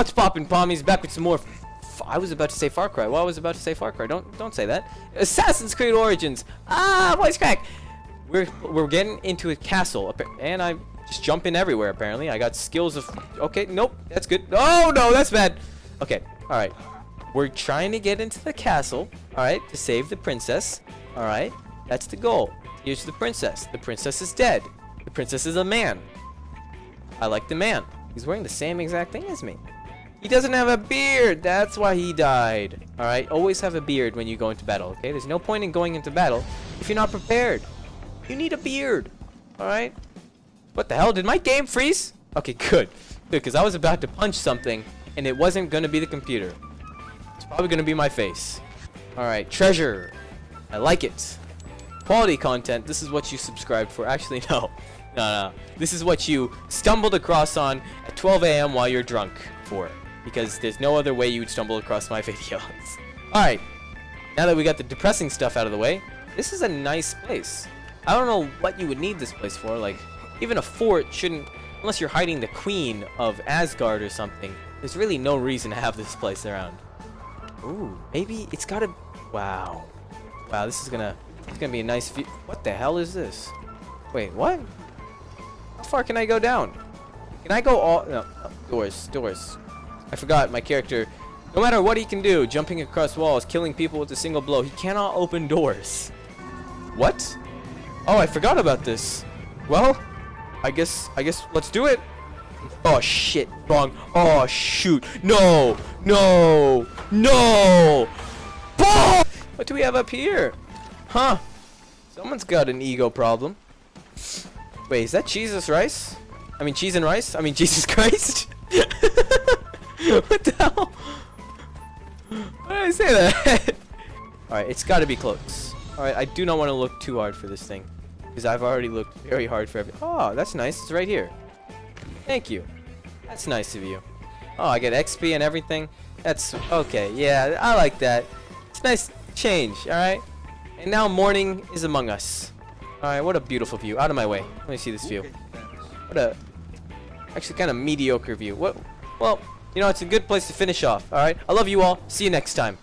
What's poppin', pommies? Back with some more. I was about to say Far Cry. Well, I was about to say Far Cry. Don't don't say that. Assassin's Creed Origins. Ah, voice crack. We're we're getting into a castle, and I'm just jumping everywhere. Apparently, I got skills of. Okay, nope, that's good. Oh no, that's bad. Okay, all right. We're trying to get into the castle. All right, to save the princess. All right, that's the goal. Here's the princess. The princess is dead. The princess is a man. I like the man. He's wearing the same exact thing as me. He doesn't have a beard. That's why he died. All right, always have a beard when you go into battle. Okay, there's no point in going into battle if you're not prepared. You need a beard. All right. What the hell? Did my game freeze? Okay, good. Good, because I was about to punch something, and it wasn't going to be the computer. It's probably going to be my face. All right, treasure. I like it. Quality content. This is what you subscribed for. Actually, no. No, no. This is what you stumbled across on at 12 a.m. while you're drunk for. Because there's no other way you would stumble across my videos. Alright. Now that we got the depressing stuff out of the way, this is a nice place. I don't know what you would need this place for. Like, even a fort shouldn't... Unless you're hiding the queen of Asgard or something. There's really no reason to have this place around. Ooh, maybe it's gotta... Wow. Wow, this is gonna... It's gonna be a nice view. What the hell is this? Wait, what? How far can I go down? Can I go all... No, doors, doors. I forgot my character. No matter what he can do, jumping across walls, killing people with a single blow, he cannot open doors. What? Oh, I forgot about this. Well, I guess, I guess, let's do it. Oh, shit. Wrong. Oh, shoot. No. No. No. What do we have up here? Huh. Someone's got an ego problem. Wait, is that Jesus rice? I mean, cheese and rice? I mean, Jesus Christ? what the hell? Why did I say that? Alright, it's got to be close. Alright, I do not want to look too hard for this thing. Because I've already looked very hard for every- Oh, that's nice. It's right here. Thank you. That's nice of you. Oh, I get XP and everything. That's okay. Yeah, I like that. It's nice change, alright? And now morning is among us. Alright, what a beautiful view. Out of my way. Let me see this view. What a actually kind of mediocre view. What well, you know, it's a good place to finish off. Alright? I love you all. See you next time.